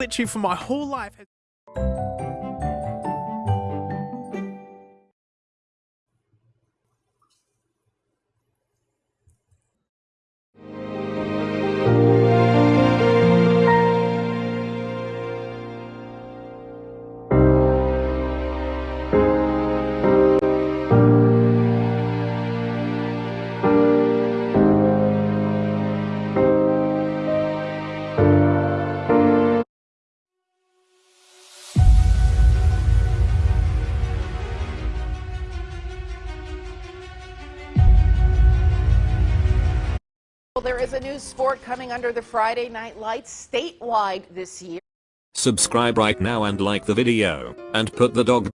literally for my whole life. New sport coming under the Friday Night Lights statewide this year. Subscribe right now and like the video, and put the dog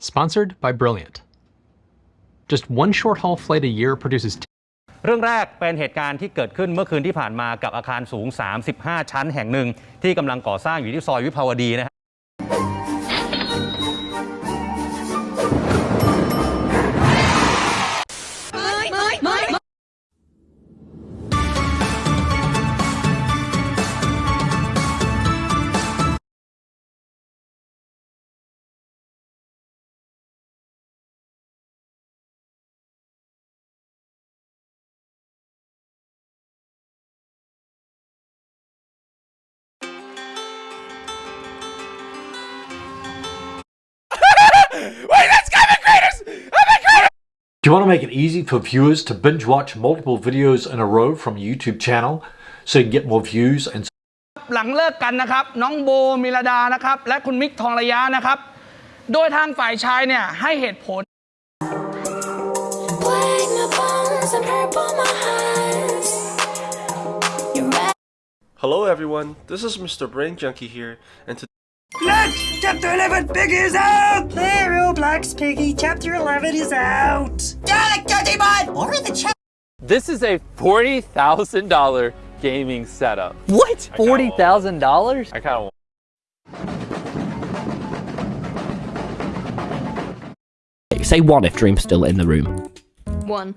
Sponsored by Brilliant. Just one short haul flight a year produces เรื่องแรกเป็นเหตุการณ์ที่เกิดขึ้นเมื่อคืนที่ผ่านมากับอาคารสูง 35 ชั้นแห่งหนึ่ง ที่กำลังก่อสร้างอยู่ที่ซอยวิภาวดีนะฮะ Do you want to make it easy for viewers to binge watch multiple videos in a row from a YouTube channel so you can get more views and หลังเลิกกันนะครับ น้องโบมิลดานะครับ และคุณมิกทองระยะนะครับ โดยทางฝ่ายชายเนี่ยให้เหตุผล Break my bones and purple my eyes. You're right. Hello everyone, this is Mr. Brain Junkie here, and today Chapter 11 Piggy is out! There, Roblox Piggy, Chapter 11 is out! Dalek Digimon! Or the chat. This is a $40,000 gaming setup. What? $40,000? I kind of Say one if Dream's still in the room. One.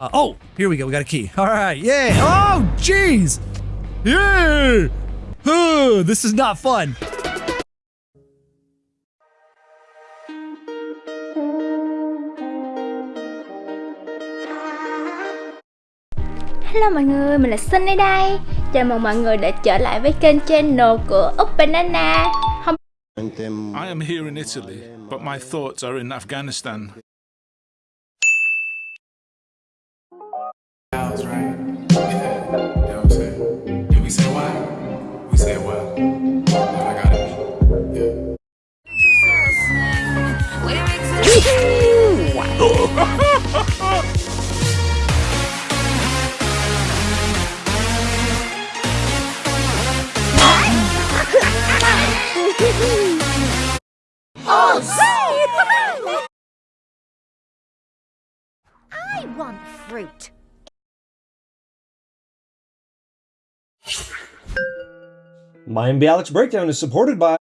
Uh, oh, here we go. We got a key. All right. Yay. Oh, jeez. Yay. Huh, this is not fun. Hello mọi người, mình là Sunny đây. Chào mừng mọi người đã trở lại với kênh channel của Úc Banana. Hôm I am here in Italy, but my thoughts are in Afghanistan. I want fruit. My Alex Breakdown is supported by